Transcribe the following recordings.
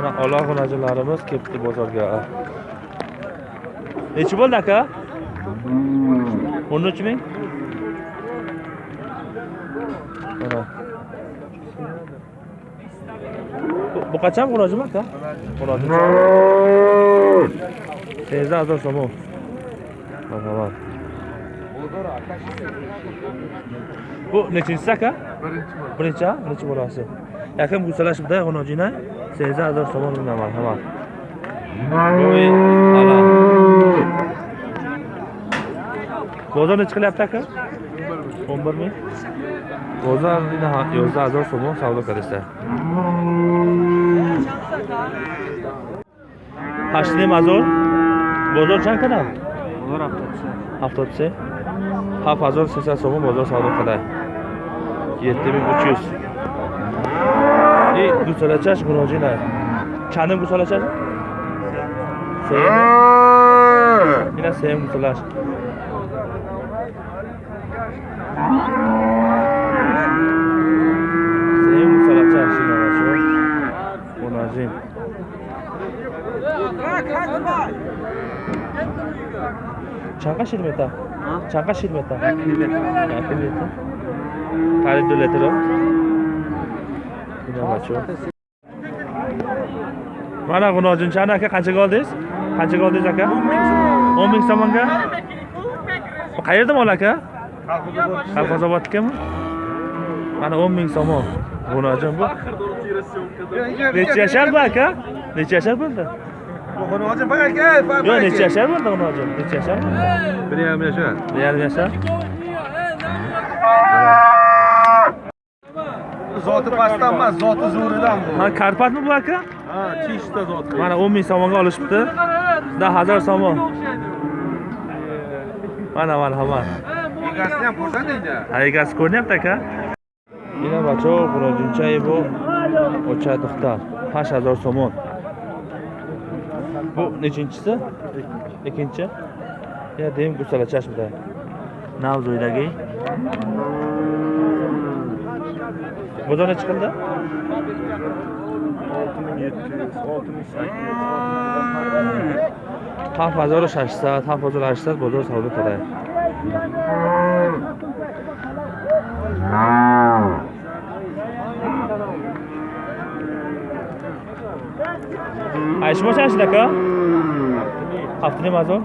Mana Alloh xunajilarimiz kelibdi bozorga. Nechi bo'ldi aka? 13 ming. Mana. Bu- qachon xunojim aka? Xunojim. Tezda azor so'm. Marhamat. Bu nechinchi saka? Birinchi. Birinchi, birinchi bolasi. Yakam gusalashibda xonojina 18000 so'm bilan marhamat. Bozor nechi qilyapti aka? 11 ming. Bozor deydi, ha, 11000 so'm savdo qilishdi. Hashli mazor. Bozor qanchadan? Bozor 70. 70. 7300 so'm bozor savdo qiladi 7300 и гусалачаш гуножина чандм гусалачаш сем ина сем гусалаш Shirmeta? 2 litr. Qari 2 litr. Ina bachо. Mana G'unojinchani aka qanchaga oldingiz? Qanchaga oldingiz aka? 10 ming so'mga. Qayerda mol aka? Qalqozobodnikami? Mana 10 ming so'm. G'unojin bu. Necha yashar bu aka? Necha yashar bo'ldi? Xonojim faqat kel, faqat. Yo, necha yashar bo'ldi Necha yashar bo'ldi? yashar. 1.5 yashar. Zoti pastdan emas, zoti zo'ridan bu. Ha, Karpatmi bu aka? Ha, chishda. Mana 10 ming so'mga olishibdi. Da 1000 so'm. Mana, marhamat. mana. Ham xursand. Ha, egasi ko'rinyapti aka. Ina bachov, bu. Chayevov, Ocha To'xtal, 5000 so'm. Bu nechinchisi? Ikkinchi. Ya deyim gusalachashmida. Navzoydagi. Bozor nechi qildi? 7800, 7800 bozor savdo qiladi. Ayshmo chashdi aka? Haftani mazor.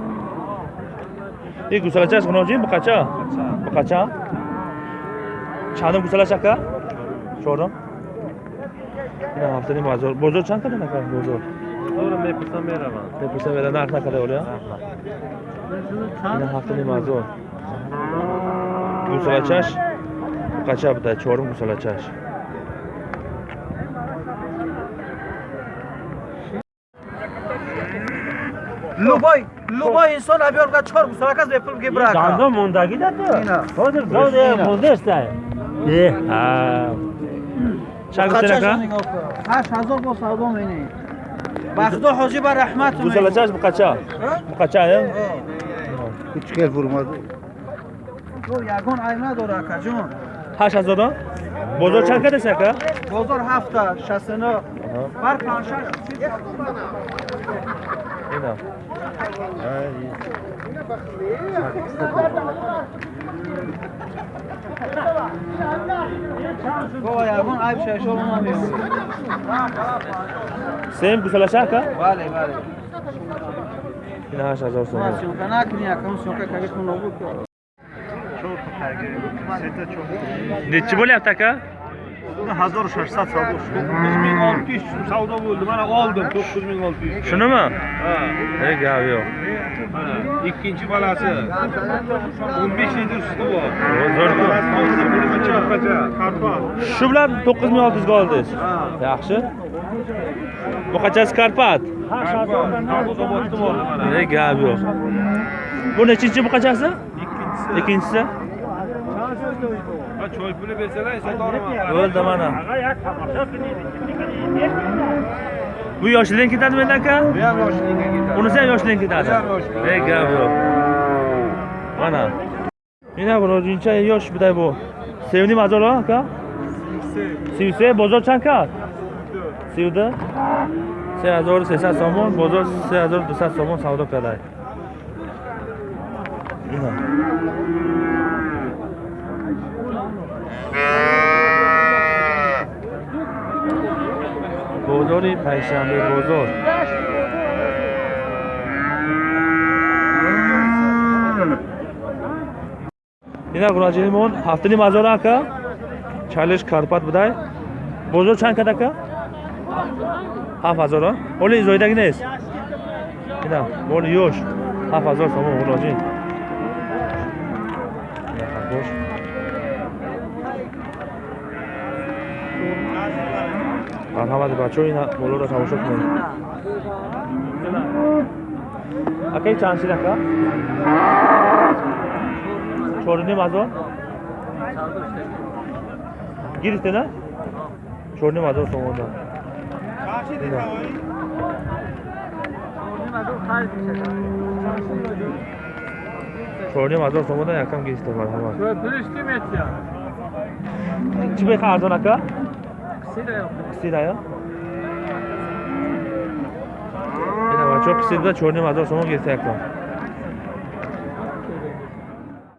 E gusalachash g'unojin bu qacha? Bu qacha? Chanim gusalash aka? Sho'rim. Ina haftani mazor. Bozor chand qadam aka? Bozor. Zo'rim bepulsan beraman. Depisa vera narx qadar o'lya? Ina haftani mazor. Gusalachash. Bu qacha bitta cho'rim gusalachash. любой любой инсон оберка чор гусаракас бепул гибрака дандон мондагӣ да ту ҳозир дода мондешта чагутарака ҳашт ҳазор бо савдо менӣ бахто ҳоҷиба раҳмату гусалачаш букача букача чхел фурмад ягон айб надора акаҷон ҳашт ҳазорон бозор чанд кадасака бозор ҳафта шастено бар паншаш akajon. 8000 dan? Bozor chand qadasa aka? Bozor hafta 69. Bar panshar. Ina. Bu yagon ayb şaş olmamıyor. Sen gusalachash aka? Vale, vale. Ina 8000 so'm. Masyon kana kini akam syon ka kagis hazor shashsat savdo to'qqiz ming olti yuz savdo bo'ldi mana oldim to'qqiz ming olti yuz. Shunimi ha. E gap yo'q ikkinchi balasi o'n besh litr suti bor shu bilan to'qqiz ming olti yuzga oldingiz yaxshi bu buqachasi karpat? E gap yo'q bu nechinchi buqachasi ikkinchisi ikkinchisi aka choy puli bersalar eslatolmayman bo'ldi mana aka yak tomosha qiling bu yoshlikdan ketadimi endi aka bu ham yoshlikdan ketadi unisi ham yoshlikdan ketadi bu ham yoshlik ey gap yo'q mana mana bu ro'zincha yosh biday bu sevni mazor aka сивсе. Бозор чанд кард сивда сеҳазору сесад сомон бозор сеҳазору дусад сомон савдо кардаи دوصد سامان سودا کرده اینا بازاری پنجشنبه بازار اینا قراجیمون هفتنی مزار اکا چالش کارپات بدای بازار چند کد اکا هفت هزار ها ولی زایدگی نیست اینا ولی یوش هفت هزار سامان марҳамати бачаҳо ин болоро тамошо кунед акаи чанд шинака чорним ҳазор гирифте на? Чорним ҳазор сомон да чорним ҳазор сомон якам гирифте марҳамат. Чӣ беха арзонака Sida요? Jedna, čo psi da čorne ma do samog je stekla.